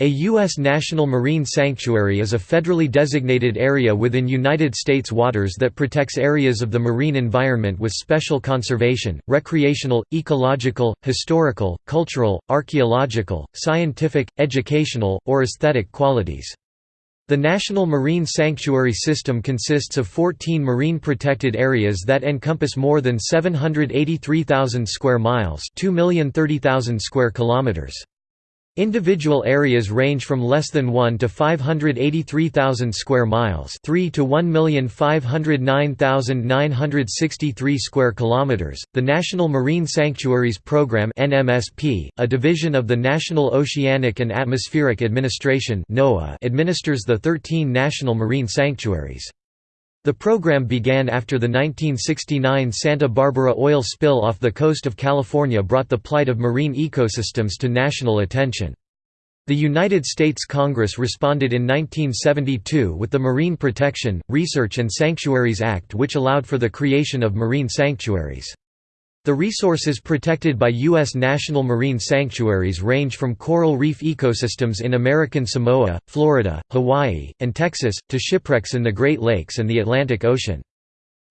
A U.S. National Marine Sanctuary is a federally designated area within United States waters that protects areas of the marine environment with special conservation, recreational, ecological, historical, cultural, archaeological, scientific, educational, or aesthetic qualities. The National Marine Sanctuary System consists of 14 marine protected areas that encompass more than 783,000 square miles, 2,030,000 square kilometers. Individual areas range from less than 1 to 583,000 square miles, 3 to 1,509,963 square kilometers. The National Marine Sanctuaries Program (NMSP), a division of the National Oceanic and Atmospheric Administration (NOAA), administers the 13 national marine sanctuaries. The program began after the 1969 Santa Barbara oil spill off the coast of California brought the plight of marine ecosystems to national attention. The United States Congress responded in 1972 with the Marine Protection, Research and Sanctuaries Act which allowed for the creation of marine sanctuaries. The resources protected by U.S. national marine sanctuaries range from coral reef ecosystems in American Samoa, Florida, Hawaii, and Texas, to shipwrecks in the Great Lakes and the Atlantic Ocean.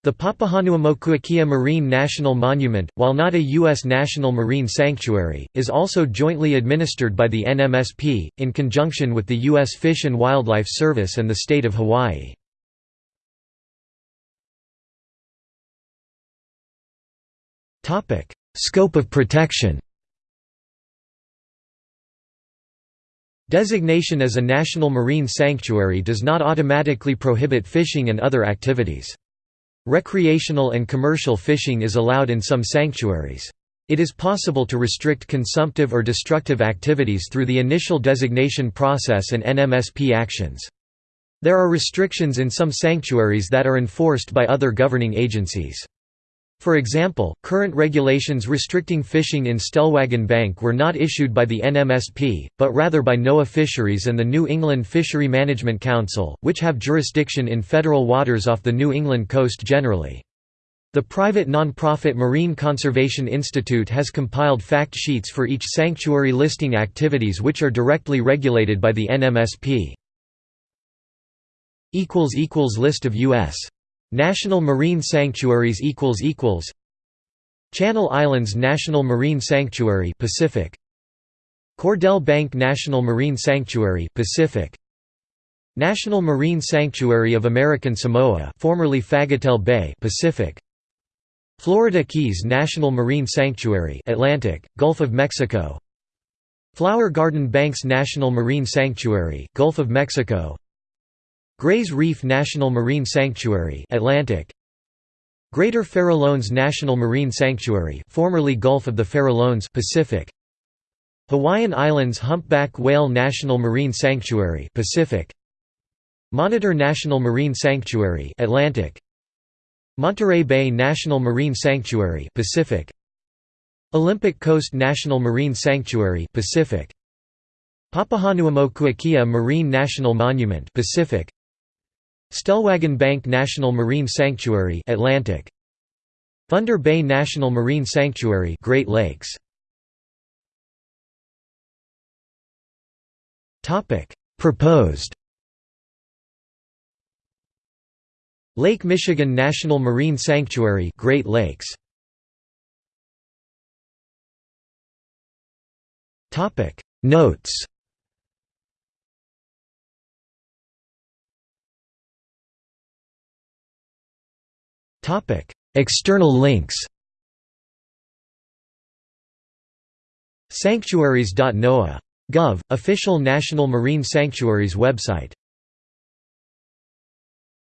The Papahanaumokuakea Marine National Monument, while not a U.S. national marine sanctuary, is also jointly administered by the NMSP, in conjunction with the U.S. Fish and Wildlife Service and the state of Hawaii. Scope of protection Designation as a national marine sanctuary does not automatically prohibit fishing and other activities. Recreational and commercial fishing is allowed in some sanctuaries. It is possible to restrict consumptive or destructive activities through the initial designation process and NMSP actions. There are restrictions in some sanctuaries that are enforced by other governing agencies. For example, current regulations restricting fishing in Stellwagen Bank were not issued by the NMSP, but rather by NOAA Fisheries and the New England Fishery Management Council, which have jurisdiction in federal waters off the New England coast generally. The private non-profit Marine Conservation Institute has compiled fact sheets for each sanctuary listing activities which are directly regulated by the NMSP. List of U.S. National Marine Sanctuaries equals equals Channel Islands National Marine Sanctuary Pacific. Cordell Bank National Marine Sanctuary Pacific. National Marine Sanctuary of American Samoa formerly Fagatele Bay Pacific. Florida Keys National Marine Sanctuary Atlantic Gulf of Mexico. Flower Garden Banks National Marine Sanctuary Gulf of Mexico Grays Reef National Marine Sanctuary Atlantic. Greater Farallones National Marine Sanctuary formerly Gulf of the Farallones Pacific. Hawaiian Islands Humpback Whale National Marine Sanctuary Pacific. Monitor National Marine Sanctuary Atlantic. Monterey Bay National Marine Sanctuary Pacific. Olympic Coast National Marine Sanctuary Pacific. Papahanaumokuakea Marine National Monument Pacific Stellwagen Bank National Marine Sanctuary Atlantic. Thunder Bay National Marine Sanctuary Great Lakes. Topic. Proposed. Lake Michigan National Marine Sanctuary Great Lakes. Topic. Notes External links Sanctuaries.noaa.gov, official National Marine Sanctuaries website